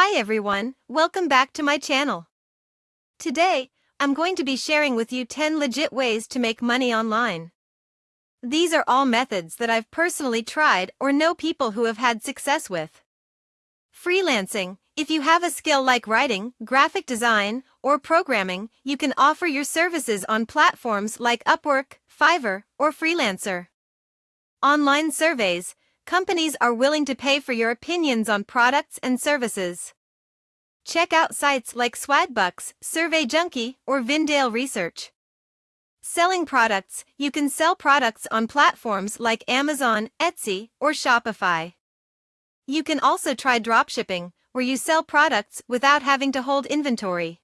Hi everyone, welcome back to my channel. Today, I'm going to be sharing with you 10 legit ways to make money online. These are all methods that I've personally tried or know people who have had success with. Freelancing If you have a skill like writing, graphic design, or programming, you can offer your services on platforms like Upwork, Fiverr, or Freelancer. Online surveys companies are willing to pay for your opinions on products and services. Check out sites like Swagbucks, Survey Junkie, or Vindale Research. Selling products You can sell products on platforms like Amazon, Etsy, or Shopify. You can also try dropshipping, where you sell products without having to hold inventory.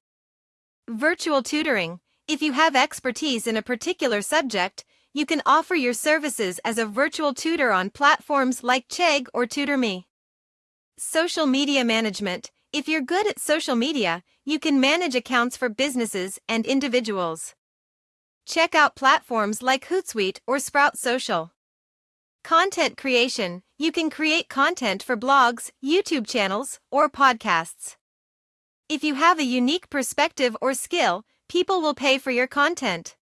Virtual tutoring If you have expertise in a particular subject, you can offer your services as a virtual tutor on platforms like Chegg or TutorMe. Social media management. If you're good at social media, you can manage accounts for businesses and individuals. Check out platforms like Hootsuite or Sprout Social. Content creation. You can create content for blogs, YouTube channels, or podcasts. If you have a unique perspective or skill, people will pay for your content.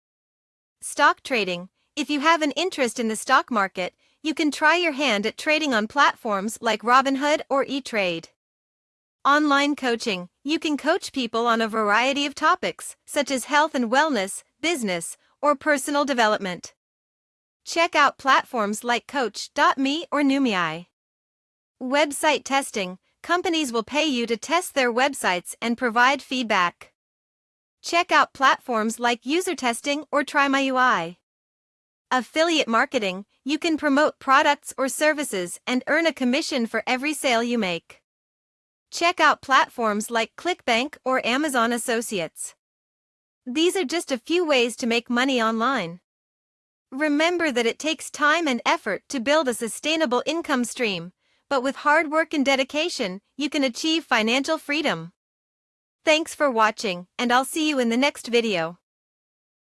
Stock trading. If you have an interest in the stock market, you can try your hand at trading on platforms like Robinhood or eTrade. Online coaching. You can coach people on a variety of topics, such as health and wellness, business, or personal development. Check out platforms like Coach.me or Numiai. Website testing. Companies will pay you to test their websites and provide feedback. Check out platforms like User Testing or TryMyUI. Affiliate marketing, you can promote products or services and earn a commission for every sale you make. Check out platforms like ClickBank or Amazon Associates. These are just a few ways to make money online. Remember that it takes time and effort to build a sustainable income stream, but with hard work and dedication, you can achieve financial freedom. Thanks for watching, and I'll see you in the next video.